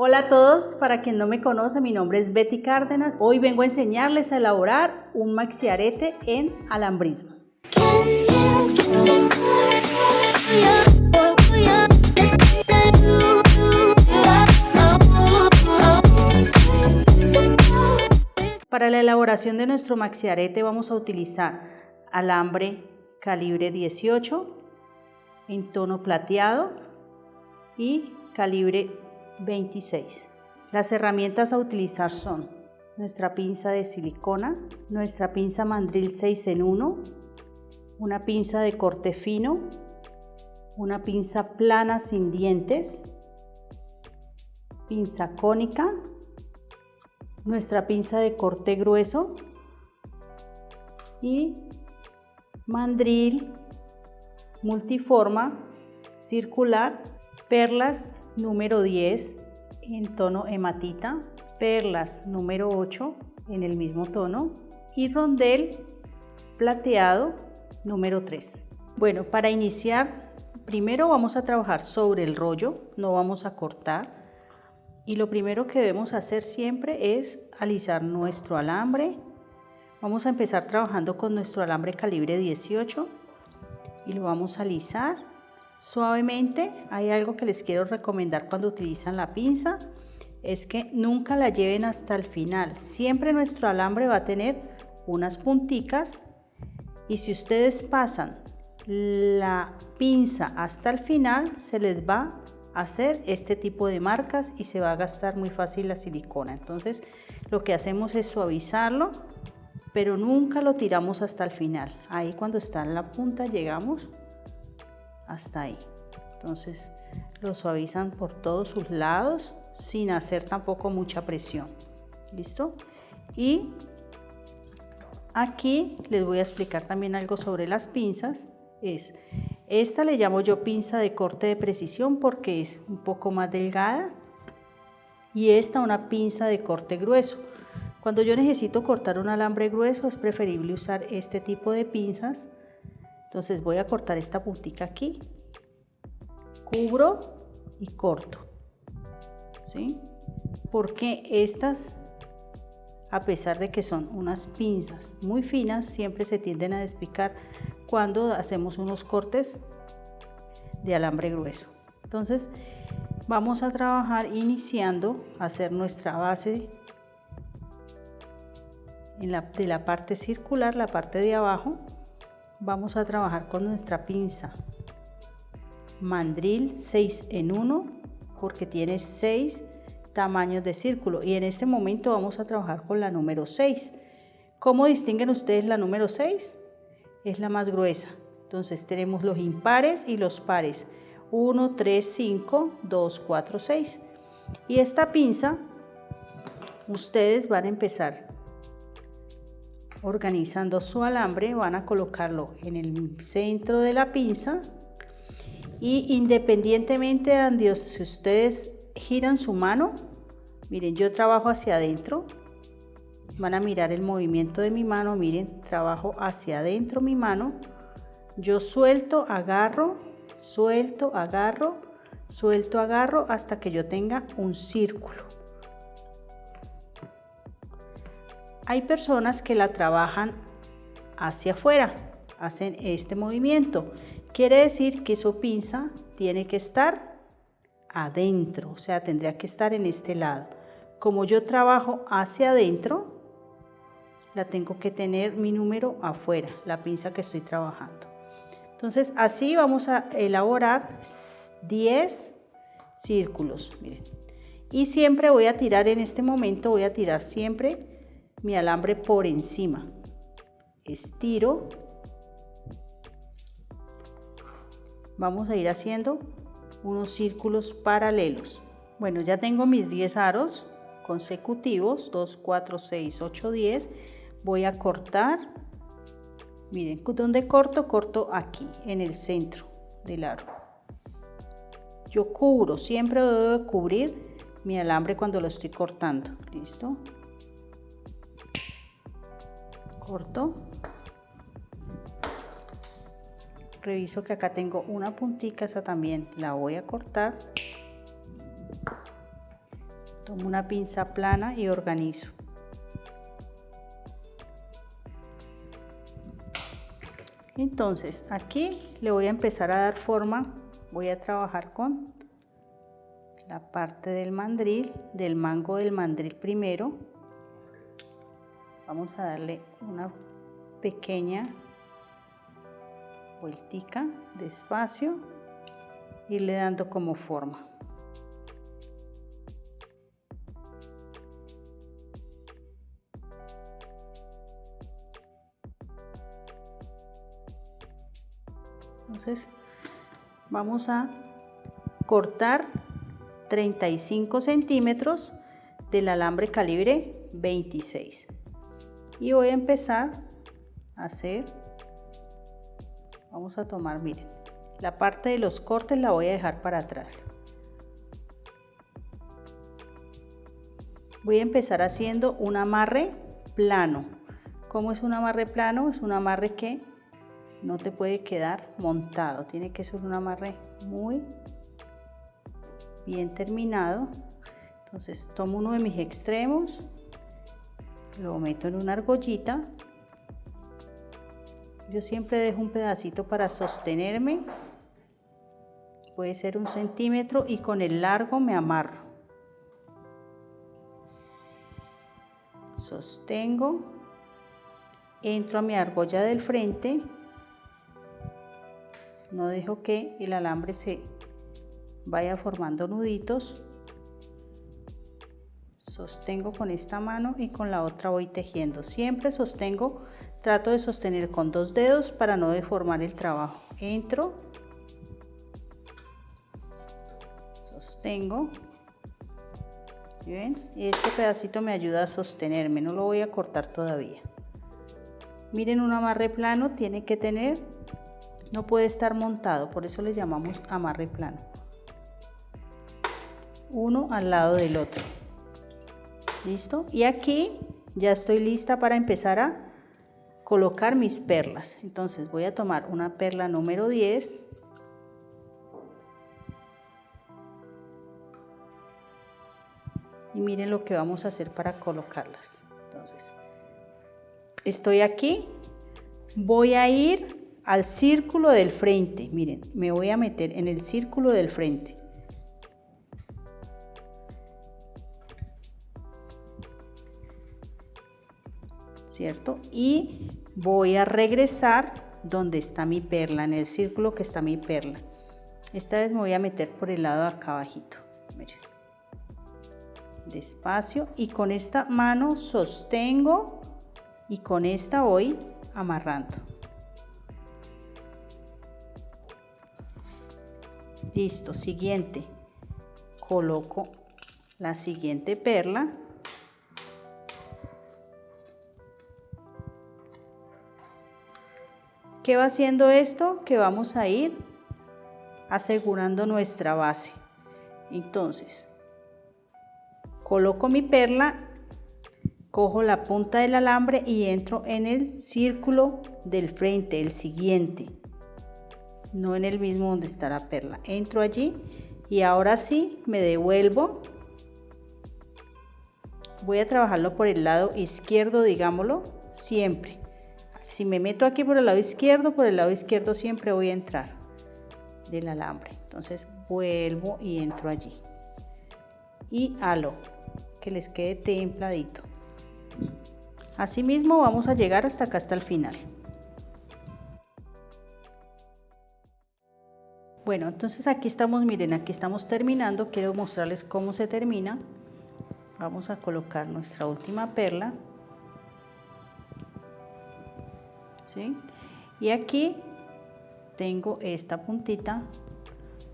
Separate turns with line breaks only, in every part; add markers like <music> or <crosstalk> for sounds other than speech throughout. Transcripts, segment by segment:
Hola a todos, para quien no me conoce, mi nombre es Betty Cárdenas. Hoy vengo a enseñarles a elaborar un maxiarete en alambrismo. Para la elaboración de nuestro maxiarete vamos a utilizar alambre calibre 18 en tono plateado y calibre 26. Las herramientas a utilizar son nuestra pinza de silicona, nuestra pinza mandril 6 en 1, una pinza de corte fino, una pinza plana sin dientes, pinza cónica, nuestra pinza de corte grueso y mandril multiforma circular, perlas número 10 en tono hematita, perlas número 8 en el mismo tono y rondel plateado número 3. Bueno, para iniciar, primero vamos a trabajar sobre el rollo, no vamos a cortar. Y lo primero que debemos hacer siempre es alisar nuestro alambre. Vamos a empezar trabajando con nuestro alambre calibre 18 y lo vamos a alisar suavemente. Hay algo que les quiero recomendar cuando utilizan la pinza, es que nunca la lleven hasta el final. Siempre nuestro alambre va a tener unas punticas y si ustedes pasan la pinza hasta el final, se les va a hacer este tipo de marcas y se va a gastar muy fácil la silicona. Entonces, lo que hacemos es suavizarlo, pero nunca lo tiramos hasta el final. Ahí cuando está en la punta llegamos hasta ahí. Entonces lo suavizan por todos sus lados sin hacer tampoco mucha presión. ¿Listo? Y aquí les voy a explicar también algo sobre las pinzas. Es esta le llamo yo pinza de corte de precisión porque es un poco más delgada y esta una pinza de corte grueso. Cuando yo necesito cortar un alambre grueso es preferible usar este tipo de pinzas entonces voy a cortar esta puntita aquí, cubro y corto. ¿Sí? Porque estas, a pesar de que son unas pinzas muy finas, siempre se tienden a despicar cuando hacemos unos cortes de alambre grueso. Entonces vamos a trabajar iniciando a hacer nuestra base en la, de la parte circular, la parte de abajo vamos a trabajar con nuestra pinza. Mandril 6 en 1 porque tiene 6 tamaños de círculo. Y en este momento vamos a trabajar con la número 6 ¿cómo distinguen ustedes la número 6? es la más gruesa. Entonces tenemos los impares y los pares. 1, 3, 5, 2, 4, 6 y esta pinza ustedes van a empezar organizando su alambre van a colocarlo en el centro de la pinza. Y independientemente de Dios, si ustedes giran su mano, miren, yo trabajo hacia adentro, van a mirar el movimiento de mi mano, miren, trabajo hacia adentro mi mano, yo suelto, agarro, suelto, agarro, suelto, agarro hasta que yo tenga un círculo. Hay personas que la trabajan hacia afuera, hacen este movimiento. Quiere decir que su pinza tiene que estar adentro, o sea, tendría que estar en este lado. Como yo trabajo hacia adentro, la tengo que tener mi número afuera, la pinza que estoy trabajando. Entonces, así vamos a elaborar 10 círculos, miren. Y siempre voy a tirar en este momento, voy a tirar siempre mi alambre por encima. Estiro. Vamos a ir haciendo unos círculos paralelos. Bueno, ya tengo mis 10 aros consecutivos, 2, 4, 6, 8, 10. Voy a cortar. Miren, ¿dónde corto? Corto aquí, en el centro del aro. Yo cubro, siempre debo cubrir mi alambre cuando lo estoy cortando. ¿Listo? Corto reviso que acá tengo una puntica esa también la voy a cortar Tomo una pinza plana y organizo. Entonces aquí le voy a empezar a dar forma, voy a trabajar con la parte del mandril, del mango del mandril primero. Vamos a darle una pequeña vueltica despacio, irle dando como forma. Entonces vamos a cortar 35 centímetros del alambre calibre 26 y voy a empezar a hacer vamos a tomar miren la parte de los cortes la voy a dejar para atrás voy a empezar haciendo un amarre plano ¿Cómo es un amarre plano? Es un amarre que no te puede quedar montado, tiene que ser un amarre muy bien terminado. Entonces tomo uno de mis extremos, lo meto en una argollita. Yo siempre dejo un pedacito para sostenerme, puede ser un centímetro y con el largo me amarro. Sostengo, entro a mi argolla del frente no dejo que el alambre se vaya formando nuditos sostengo con esta mano y con la otra voy tejiendo siempre sostengo trato de sostener con dos dedos para no deformar el trabajo entro sostengo ¿Ven? este pedacito me ayuda a sostenerme no lo voy a cortar todavía miren un amarre plano tiene que tener no puede estar montado, por eso le llamamos amarre plano. Uno al lado del otro. ¿Listo? Y aquí ya estoy lista para empezar a colocar mis perlas. Entonces voy a tomar una perla número 10. Y miren lo que vamos a hacer para colocarlas. Entonces, estoy aquí. Voy a ir al círculo del frente. Miren, me voy a meter en el círculo del frente. ¿Cierto? Y voy a regresar donde está mi perla, en el círculo que está mi perla. Esta vez me voy a meter por el lado de acá abajito. Despacio y con esta mano sostengo y con esta voy amarrando. Listo, siguiente. Coloco la siguiente perla. ¿Qué va haciendo esto? Que vamos a ir asegurando nuestra base. Entonces, coloco mi perla, cojo la punta del alambre y entro en el círculo del frente, el siguiente no en el mismo donde está la perla. Entro allí y ahora sí me devuelvo. Voy a trabajarlo por el lado izquierdo, digámoslo, siempre. Si me meto aquí por el lado izquierdo, por el lado izquierdo siempre voy a entrar del alambre. Entonces vuelvo y entro allí. Y halo, que les quede templadito. Asimismo vamos a llegar hasta acá, hasta el final. Bueno, entonces aquí estamos, miren, aquí estamos terminando. Quiero mostrarles cómo se termina. Vamos a colocar nuestra última perla. Y aquí tengo esta puntita.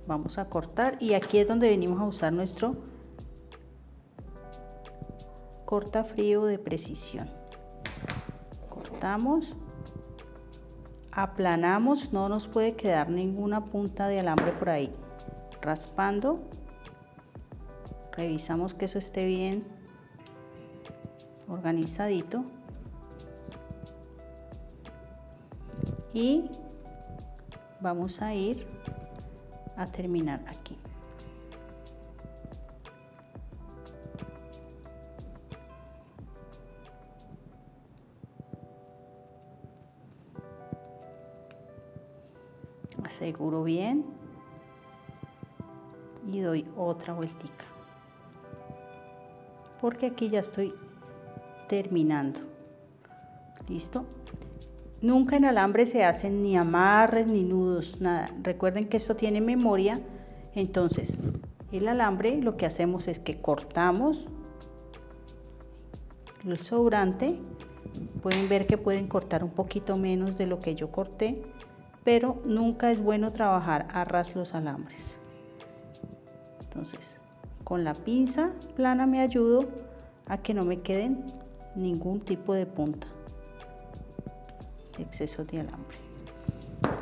Vamos a cortar y aquí es donde venimos a usar nuestro corta frío de precisión. Cortamos aplanamos, no nos puede quedar ninguna punta de alambre por ahí. Raspando, revisamos que eso esté bien organizadito. y vamos a ir a terminar aquí. Aseguro bien y doy otra vueltica. Porque aquí ya estoy terminando. Listo nunca en alambre se hacen ni amarres ni nudos nada. Recuerden que esto tiene memoria. Entonces el alambre lo que hacemos es que cortamos el sobrante. Pueden ver que pueden cortar un poquito menos de lo que yo corté pero nunca es bueno trabajar a ras los alambres. Entonces con la pinza plana me ayudo a que no me queden ningún tipo de punta exceso de alambre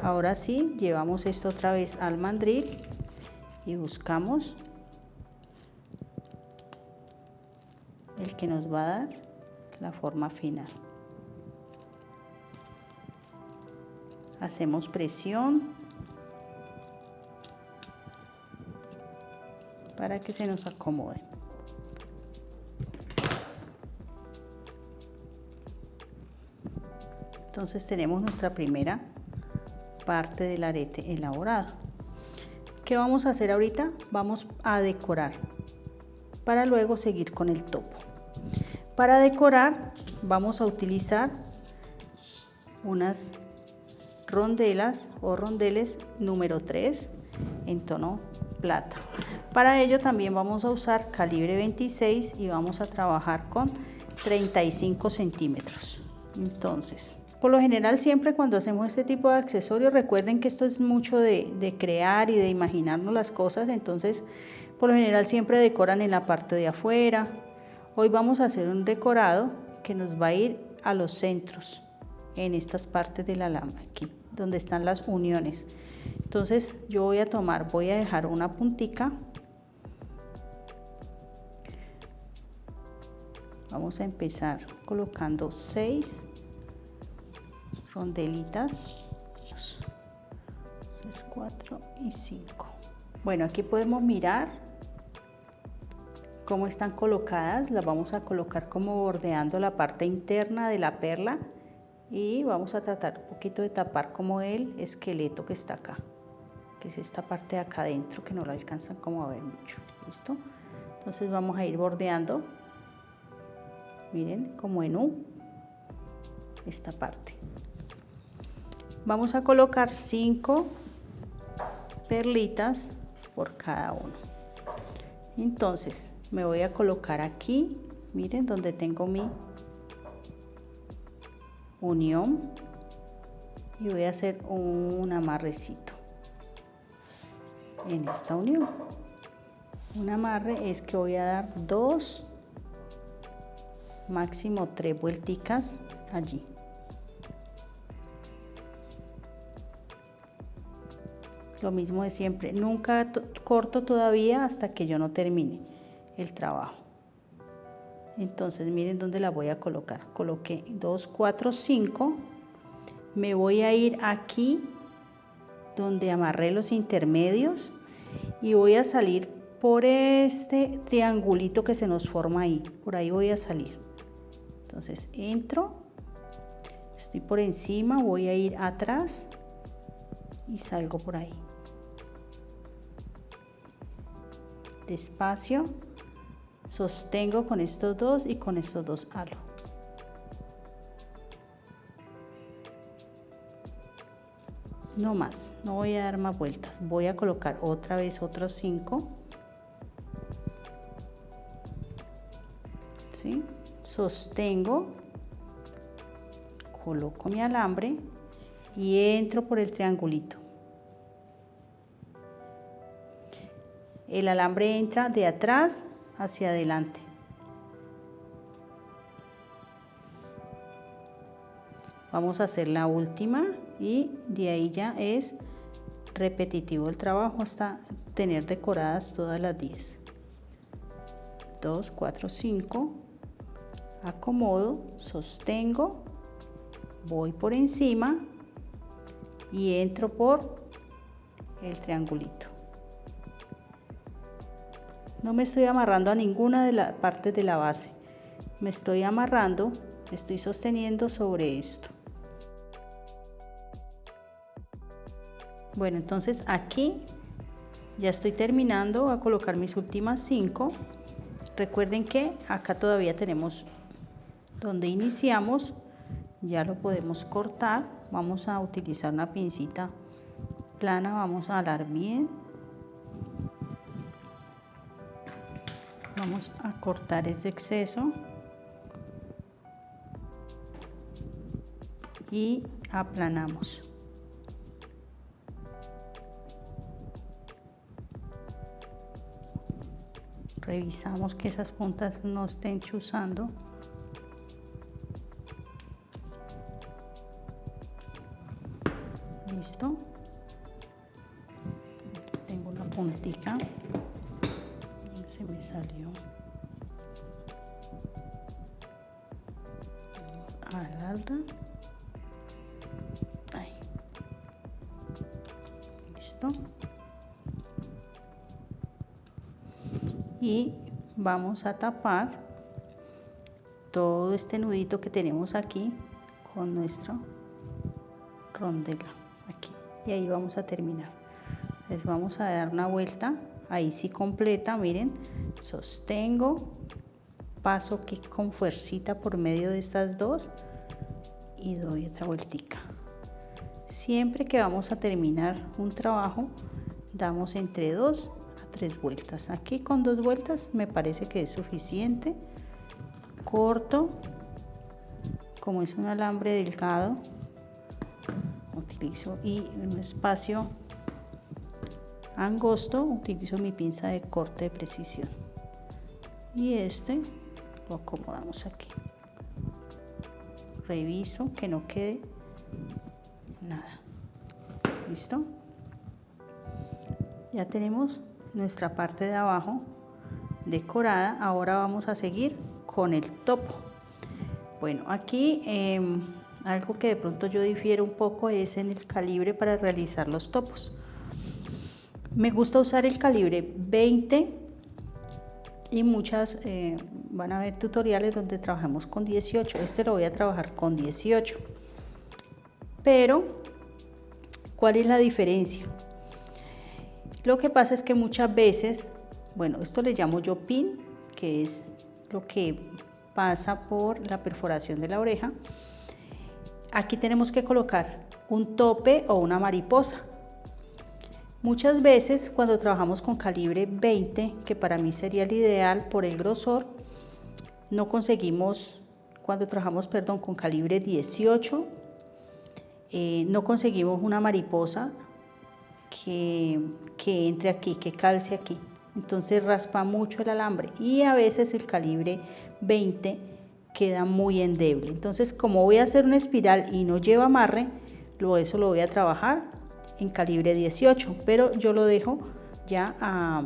ahora sí llevamos esto otra vez al mandril y buscamos el que nos va a dar la forma final hacemos presión para que se nos acomode. Entonces tenemos nuestra primera parte del arete elaborado. ¿Qué vamos a hacer ahorita? Vamos a decorar para luego seguir con el topo. Para decorar vamos a utilizar unas rondelas o rondeles número 3 en tono plata. Para ello también vamos a usar calibre 26 y vamos a trabajar con 35 centímetros. Entonces, por lo general siempre cuando hacemos este tipo de accesorios, recuerden que esto es mucho de, de crear y de imaginarnos las cosas, entonces por lo general siempre decoran en la parte de afuera. Hoy vamos a hacer un decorado que nos va a ir a los centros, en estas partes del alambre, aquí, donde están las uniones. Entonces yo voy a tomar, voy a dejar una puntica vamos a empezar colocando 6 rondelitas 3, 4 y 5 bueno aquí podemos mirar cómo están colocadas. Las vamos a colocar como bordeando la parte interna de la perla y vamos a tratar un poquito de tapar como el esqueleto que está acá que es esta parte de acá adentro que no lo alcanzan como a ver mucho. Listo entonces vamos a ir bordeando miren como en U esta parte vamos a colocar 5 perlitas por cada uno. Entonces me voy a colocar aquí. Miren donde tengo mi unión. Y voy a hacer un amarrecito en esta unión. Un amarre es que voy a dar dos máximo tres vuelticas allí lo mismo de siempre. Nunca corto todavía hasta que yo no termine el trabajo. Entonces miren dónde la voy a colocar. Coloqué 2 4 5 me voy a ir aquí donde amarré los intermedios y voy a salir por este triangulito que se nos forma ahí. Por ahí voy a salir. Entonces entro, estoy por encima, voy a ir atrás y salgo por ahí. Despacio, sostengo con estos dos y con estos dos halo. No más, no voy a dar más vueltas. Voy a colocar otra vez otros cinco. ¿Sí? sostengo, coloco mi alambre y entro por el triangulito. El alambre entra de atrás hacia adelante. Vamos a hacer la última y de ahí ya es repetitivo el trabajo hasta tener decoradas todas las 10. 2, 4, 5, acomodo, sostengo, voy por encima y entro por el triangulito. No me estoy amarrando a ninguna de las partes de la base. Me estoy amarrando, estoy sosteniendo sobre esto. Bueno, entonces aquí ya estoy terminando a colocar mis últimas cinco. Recuerden que acá todavía tenemos donde iniciamos, ya lo podemos cortar. Vamos a utilizar una pincita plana, vamos a alar bien. Vamos a cortar ese exceso. Y aplanamos. revisamos que esas puntas no estén chuzando listo tengo una puntica salió. Alarga ahí. Listo. Y vamos a tapar todo este nudito que tenemos aquí con nuestro rondela aquí. Y ahí vamos a terminar. Les vamos a dar una vuelta ahí sí completa miren sostengo paso aquí con fuercita por medio de estas dos y doy otra vueltica. Siempre que vamos a terminar un trabajo damos entre dos tres vueltas. Aquí con dos vueltas me parece que es suficiente. Corto como es un alambre delgado utilizo y un espacio angosto utilizo mi pinza de corte de precisión y este lo acomodamos aquí reviso que no quede nada listo ya tenemos nuestra parte de abajo decorada. Ahora vamos a seguir con el topo. Bueno, aquí em, algo que de pronto yo difiero un poco es en el calibre para realizar los topos. Me gusta usar el calibre 20 y muchas eh, van a ver tutoriales donde trabajamos con 18. Este lo voy a trabajar con 18. Pero, ¿cuál es la diferencia? Lo que pasa es que muchas veces, bueno, esto le llamo yo pin, que es lo que pasa por la perforación de la oreja. Aquí tenemos que colocar un tope o una mariposa. Muchas veces cuando trabajamos con calibre 20, que para mí sería el ideal por el grosor, no conseguimos, cuando trabajamos, perdón, con calibre 18, eh, no conseguimos una mariposa que, que entre aquí, que calce aquí. Entonces raspa mucho el alambre y a veces el calibre 20 queda muy endeble. Entonces como voy a hacer una espiral y no lleva amarre, eso lo voy a trabajar en calibre 18, pero yo lo dejo ya a,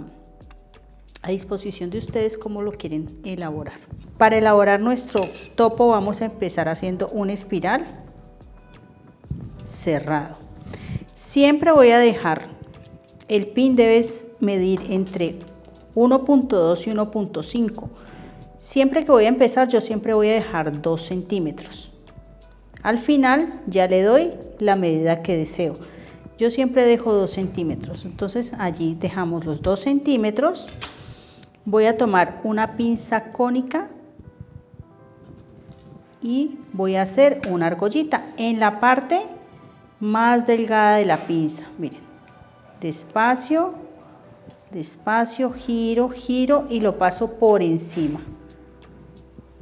disposición de ustedes como lo quieren elaborar. Para elaborar nuestro topo vamos a empezar haciendo una espiral cerrado. Siempre voy a dejar, el pin debes medir entre 1.2 y 1.5. Siempre que voy a empezar yo siempre voy a dejar 2 centímetros. Al final ya le doy la medida que deseo. Yo siempre dejo 2 centímetros. Entonces allí dejamos los 2 centímetros. Voy a tomar una pinza cónica y voy a hacer una argollita en la parte más delgada de la pinza. Miren, despacio, despacio, giro, giro y lo paso por encima.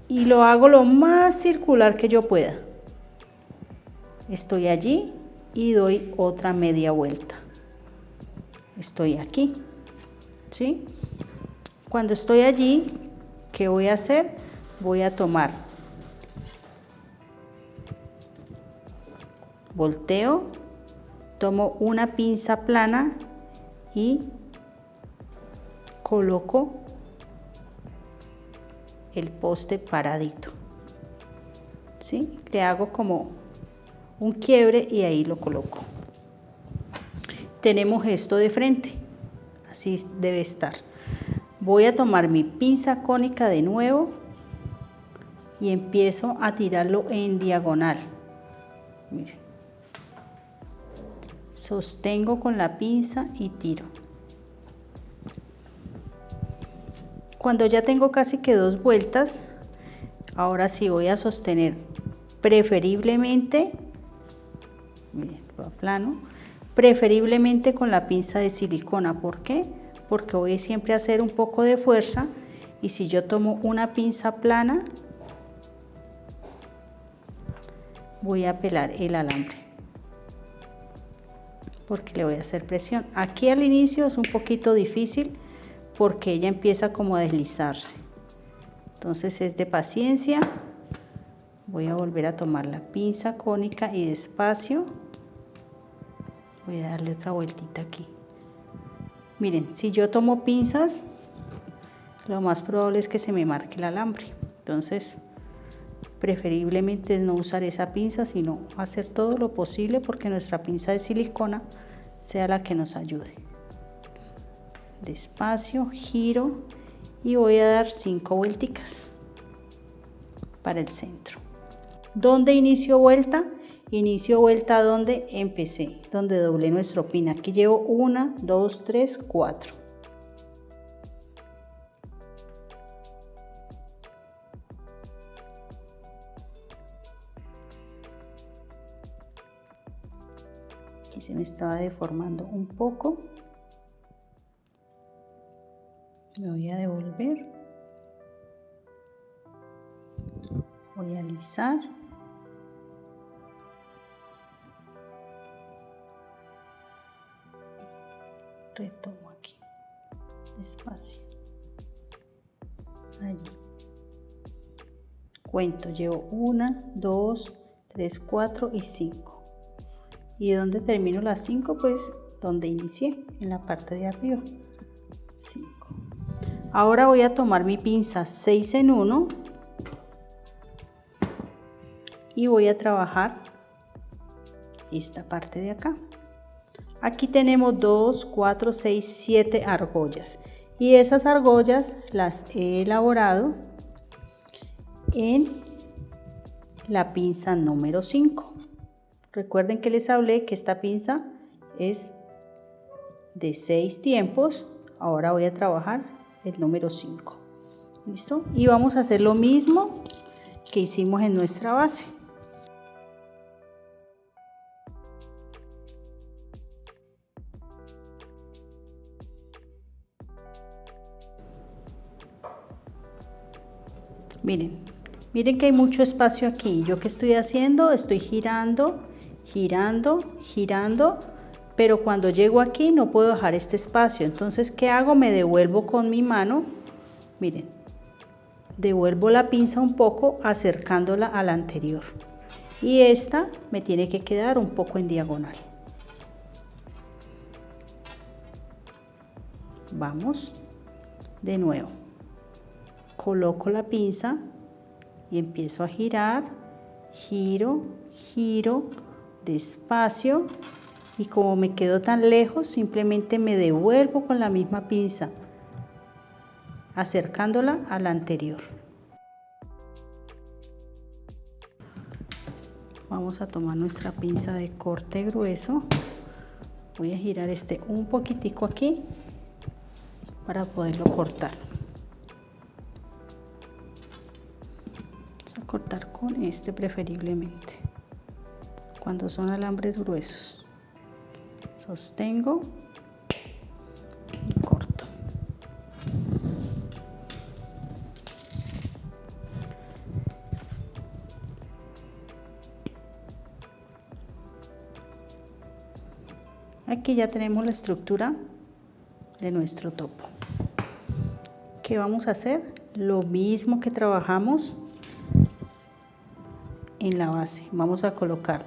Y lo hago lo más circular que yo pueda. Estoy allí y doy otra media vuelta. Estoy aquí. ¿Sí? Cuando estoy allí, ¿qué voy a hacer? Voy a tomar volteo, tomo una pinza plana y coloco el poste paradito. ¿Sí? Le hago como un quiebre y ahí lo coloco. Tenemos esto de frente, así debe estar. Voy a tomar mi pinza cónica de nuevo y empiezo a tirarlo en diagonal. Sostengo con la pinza y tiro. Cuando ya tengo casi que dos vueltas, ahora sí voy a sostener preferiblemente, plano, preferiblemente con la pinza de silicona. ¿Por qué? Porque voy siempre a hacer un poco de fuerza y si yo tomo una pinza plana, voy a pelar el alambre porque le voy a hacer presión. Aquí al inicio es un poquito difícil porque ella empieza como a deslizarse. Entonces es de paciencia. Voy a volver a tomar la pinza cónica y despacio voy a darle otra vueltita aquí. Miren, si yo tomo pinzas, lo más probable es que se me marque el alambre. Entonces, preferiblemente no usar esa pinza, sino hacer todo lo posible porque nuestra pinza de silicona sea la que nos ayude despacio, giro y voy a dar cinco vuelticas para el centro. ¿Dónde inicio vuelta? Inicio vuelta donde empecé, donde doblé nuestro pin. Aquí llevo una, dos, tres, cuatro. Aquí se me estaba deformando un poco me voy a devolver voy a alisar retomo aquí despacio. Allí. Cuento llevo una dos tres cuatro y cinco. Y donde termino las cinco pues donde inicié en la parte de arriba. 5 Ahora voy a tomar mi pinza 6 en 1 y voy a trabajar esta parte de acá. Aquí tenemos 2, 4, 6, 7 argollas y esas argollas las he elaborado en la pinza número 5. Recuerden que les hablé que esta pinza es de 6 tiempos. Ahora voy a trabajar el número 5. ¿Listo? Y vamos a hacer lo mismo que hicimos en nuestra base. Miren, miren que hay mucho espacio aquí. Yo que estoy haciendo, estoy girando, girando, girando pero cuando llego aquí no puedo dejar este espacio. Entonces, ¿qué hago? Me devuelvo con mi mano, miren, devuelvo la pinza un poco acercándola a la anterior. Y esta me tiene que quedar un poco en diagonal. Vamos de nuevo. Coloco la pinza y empiezo a girar, giro, giro, despacio y como me quedo tan lejos simplemente me devuelvo con la misma pinza acercándola a la anterior. Vamos a tomar nuestra pinza de corte grueso. Voy a girar este un poquitico aquí para poderlo cortar cortar con este preferiblemente cuando son alambres gruesos sostengo y corto. Aquí ya tenemos la estructura de nuestro topo. ¿Qué vamos a hacer? Lo mismo que trabajamos en la base. Vamos a colocar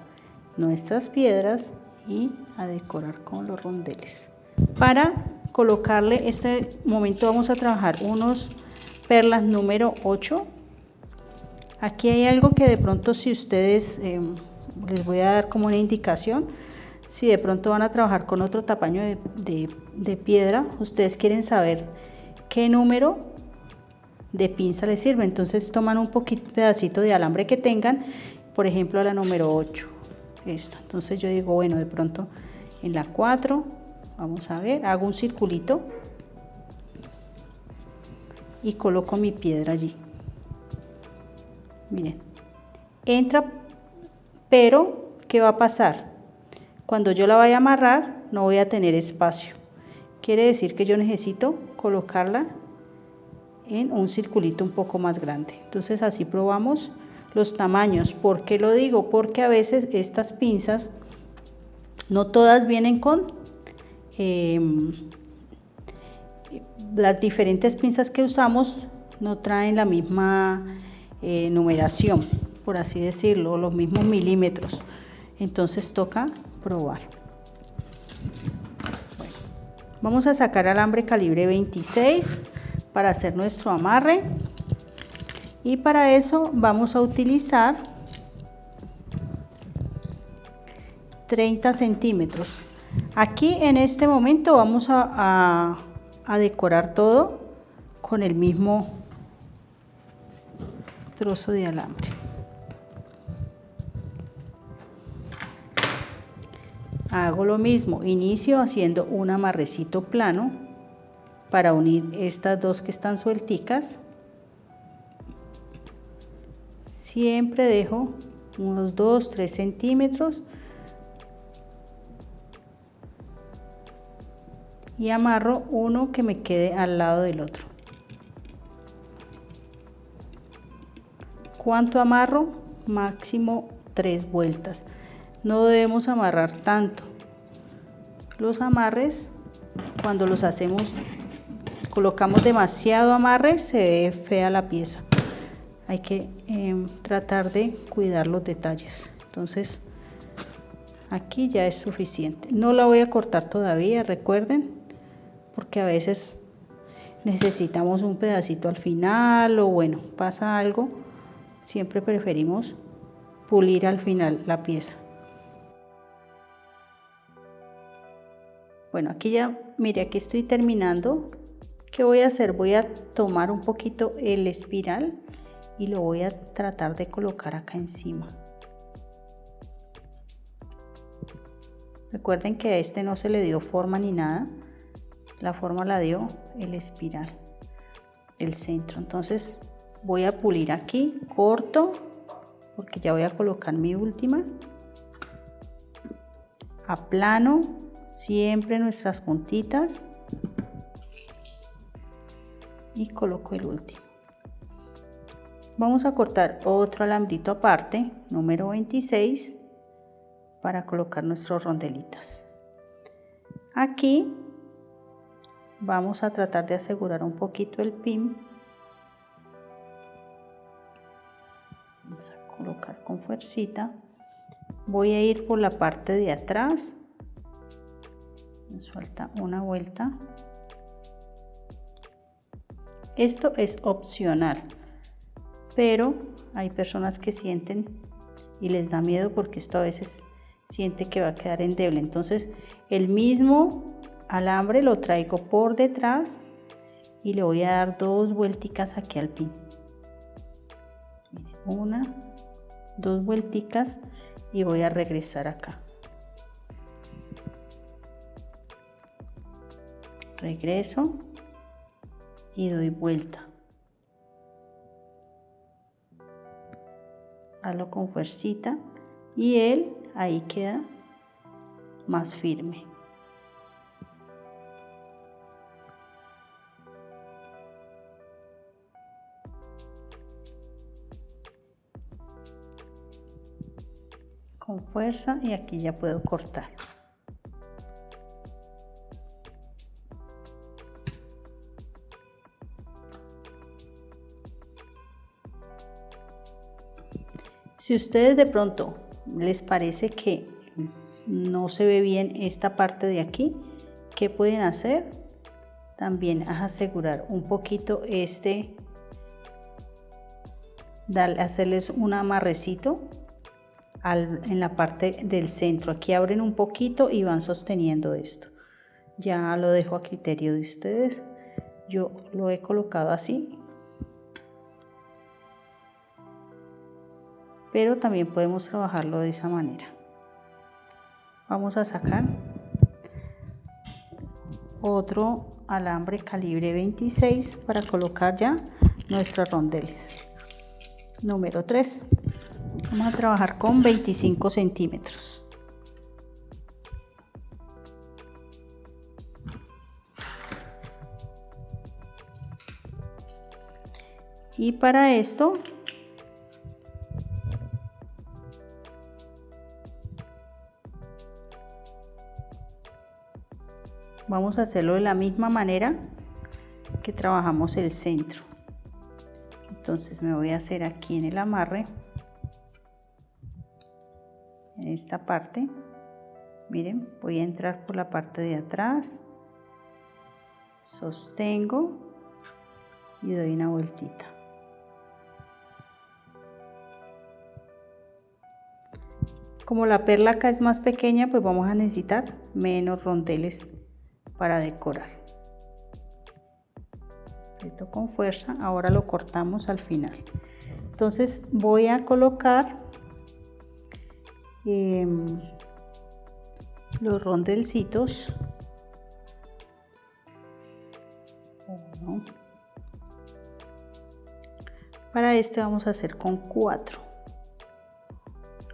nuestras piedras y a decorar con los rondeles. Para colocarle este momento vamos a trabajar unos perlas número 8. Aquí hay algo que de pronto si ustedes, em, les voy a dar como una indicación, si de pronto van a trabajar con otro tamaño de, de piedra, ustedes quieren saber qué número de pinza les sirve. Entonces toman un poquito pedacito de alambre que tengan, por ejemplo la número 8 esta. Entonces yo digo, bueno, de pronto en la 4 vamos a ver hago un circulito y coloco mi piedra allí miren entra pero ¿qué va a pasar? cuando yo la vaya a amarrar no voy a tener espacio quiere decir que yo necesito colocarla en un circulito un poco más grande entonces así probamos los tamaños ¿por qué lo digo? porque a veces estas pinzas no todas vienen con em, las diferentes pinzas que usamos no traen la misma eh, numeración, por así decirlo, los mismos milímetros. Entonces toca probar. vamos a sacar alambre calibre 26 para hacer nuestro amarre. Y para eso vamos a utilizar 30 centímetros. Aquí en este momento vamos a, decorar todo con el mismo trozo de alambre. Hago lo mismo, inicio haciendo un amarrecito plano para unir estas dos que están suelticas. Siempre dejo unos 2-3 centímetros y amarro uno que me quede al lado del otro. ¿Cuánto amarro? Máximo tres vueltas. No debemos amarrar tanto. Los amarres, cuando los hacemos, colocamos demasiado amarre, se ve fea la pieza. Hay que em, tratar de cuidar los detalles. Entonces, aquí ya es suficiente. No la voy a cortar todavía, recuerden, porque a veces necesitamos un pedacito al final o bueno, pasa algo, siempre preferimos pulir al final la pieza. Bueno, aquí ya, mire, aquí estoy terminando. ¿Qué voy a hacer? Voy a tomar un poquito el espiral y lo voy a tratar de colocar acá encima. Recuerden que a este no se le dio forma ni nada la forma la dio el espiral el centro entonces voy a pulir aquí corto porque ya voy a colocar mi última a plano siempre nuestras puntitas y coloco el último. Vamos a cortar otro alambrito aparte número 26 para colocar nuestros rondelitas. Aquí vamos a tratar de asegurar un poquito el pin. Vamos a colocar con fuercita. Voy a ir por la parte de atrás. Me suelta una vuelta esto es opcional pero hay personas que sienten y les da miedo porque esto a veces siente que va a quedar endeble. Entonces el mismo alambre lo traigo por detrás y le voy a dar dos vuelticas aquí al pin. Una dos vuelticas y voy a regresar acá. Regreso y doy vuelta hazlo con fuercita y él ahí queda más firme con fuerza y aquí ya puedo cortar. Si ustedes de pronto les parece que no se ve bien esta parte de aquí, ¿qué pueden hacer? También asegurar un poquito este, darle, hacerles un amarrecito en la parte del centro. Aquí abren un poquito y van sosteniendo esto. Ya lo dejo a criterio de ustedes. Yo lo he colocado así. Pero también podemos trabajarlo de esa manera. Vamos a sacar otro alambre calibre 26 para colocar ya nuestras rondeles. Número 3. Vamos a trabajar con 25 centímetros. Y para esto vamos a hacerlo de la misma manera que trabajamos el centro. Entonces me voy a hacer aquí en el amarre en esta parte. Miren voy a entrar por la parte de atrás sostengo y doy una vueltita. Como la perla acá es más pequeña pues vamos a necesitar menos rondeles para decorar. Aprieto con fuerza, ahora lo cortamos al final. Entonces voy a colocar em, los rondelcitos. Para este vamos a hacer con 4.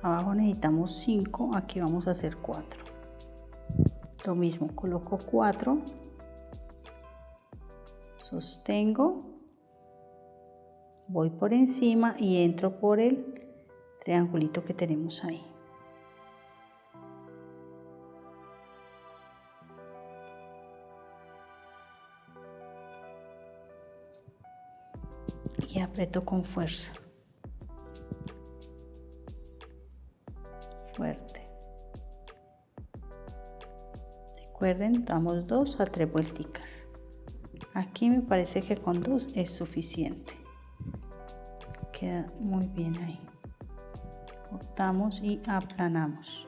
Abajo necesitamos 5, aquí vamos a hacer 4 lo mismo coloco 4 sostengo voy por encima y entro por el triangulito que tenemos ahí. Y aprieto con fuerza recuerden damos dos a tres vuelticas. Aquí me parece que con dos es suficiente. Queda muy bien ahí. Cortamos y aplanamos.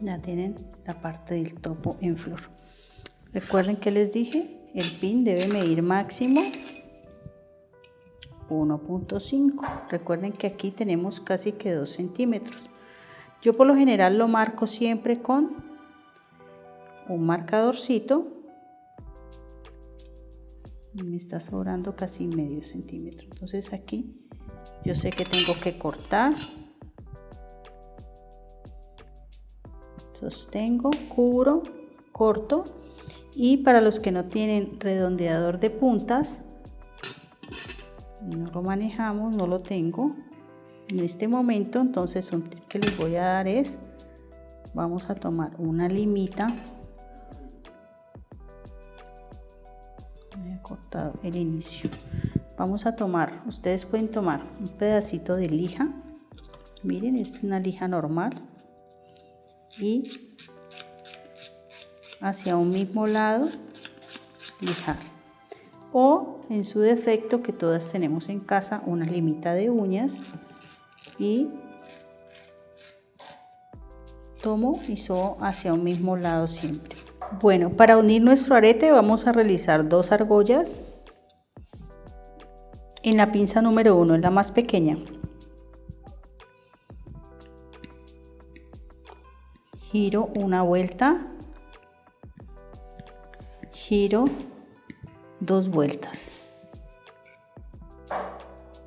Ya tienen la parte del topo en flor Recuerden que les dije, el pin debe medir máximo 1.5. Recuerden que aquí tenemos casi que 2 centímetros. Yo por lo general lo marco siempre con un marcadorcito. Me está sobrando casi medio centímetro. Entonces aquí yo sé que tengo que cortar. Sostengo, cubro, corto y para los que no tienen redondeador de puntas no lo manejamos no lo tengo. En este momento entonces un tip que les voy a dar es vamos a tomar una limita. He cortado el inicio. Vamos a tomar ustedes pueden tomar un pedacito de lija. Miren es una lija normal. Y hacia un mismo lado, lijar. O en su defecto, que todas tenemos en casa, una limita de uñas y tomo y subo hacia un mismo lado siempre. Bueno, para unir nuestro arete vamos a realizar dos argollas en la pinza número 1, en la más pequeña. Giro una vuelta giro dos vueltas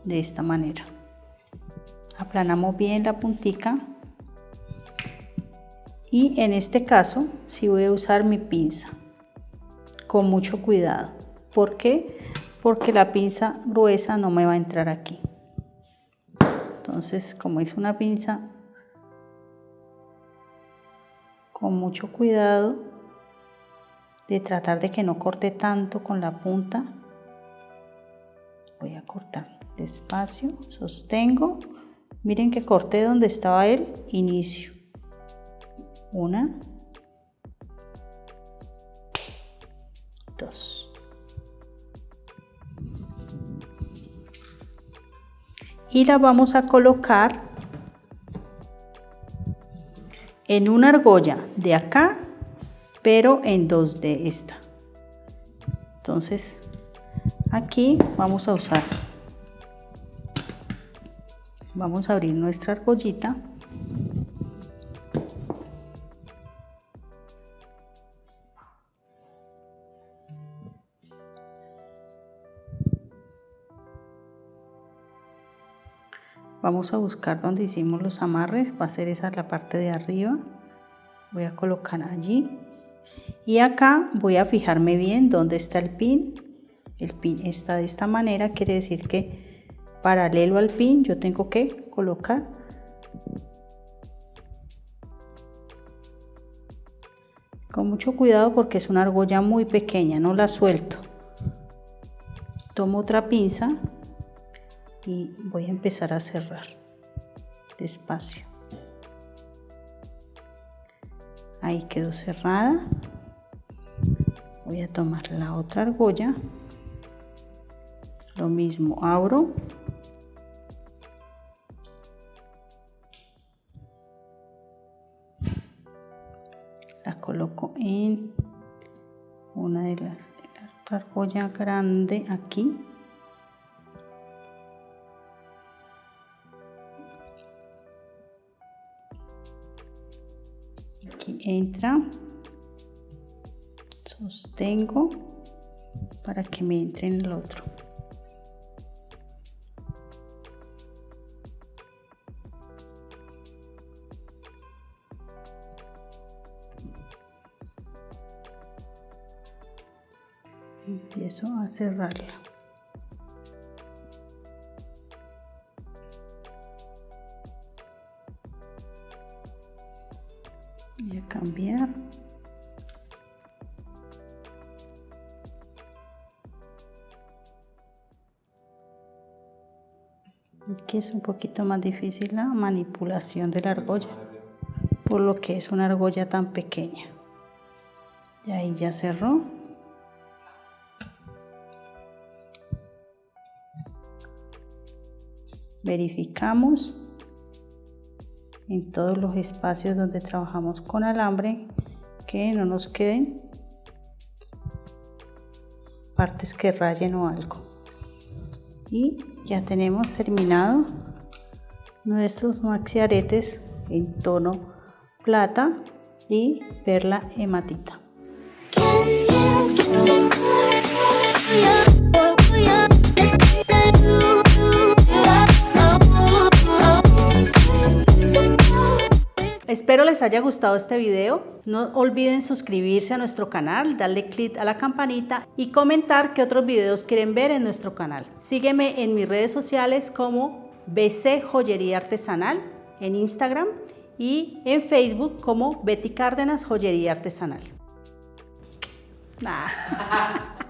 de esta manera. Aplanamos bien la puntica y en este caso si voy a usar mi pinza con mucho cuidado. ¿por qué? porque la pinza gruesa no me va a entrar aquí. Entonces como es una pinza con mucho cuidado de tratar de que no corte tanto con la punta. Voy a cortar despacio, sostengo. Miren que corté donde estaba el inicio. Una, dos. Y la vamos a colocar en una argolla de acá pero en dos de esta. Entonces Aquí vamos a usar, vamos a abrir nuestra argollita. Vamos a buscar donde hicimos los amarres, va a ser esa la parte de arriba. Voy a colocar allí y acá voy a fijarme bien dónde está el pin. El pin está de esta manera quiere decir que paralelo al pin yo tengo que colocar con mucho cuidado porque es una argolla muy pequeña no la suelto. Tomo otra pinza y voy a empezar a cerrar despacio ahí quedó cerrada. Voy a tomar la otra argolla. Lo mismo abro. La coloco en una de las de la otra argolla grande aquí entra. Sostengo para que me entre en el otro. Empiezo a cerrarla aquí es un poquito más difícil la manipulación de la argolla por lo que es una argolla tan pequeña. Y ahí ya cerró. Verificamos en todos los espacios donde trabajamos con alambre que no nos queden partes que rayen o algo y ya tenemos terminado nuestros maxi aretes en tono plata y perla hematita Espero les haya gustado este video. No olviden suscribirse a nuestro canal, darle clic a la campanita y comentar qué otros videos quieren ver en nuestro canal. Sígueme en mis redes sociales como BC Joyería Artesanal en Instagram y en Facebook como Betty Cárdenas Joyería Artesanal. <laughs>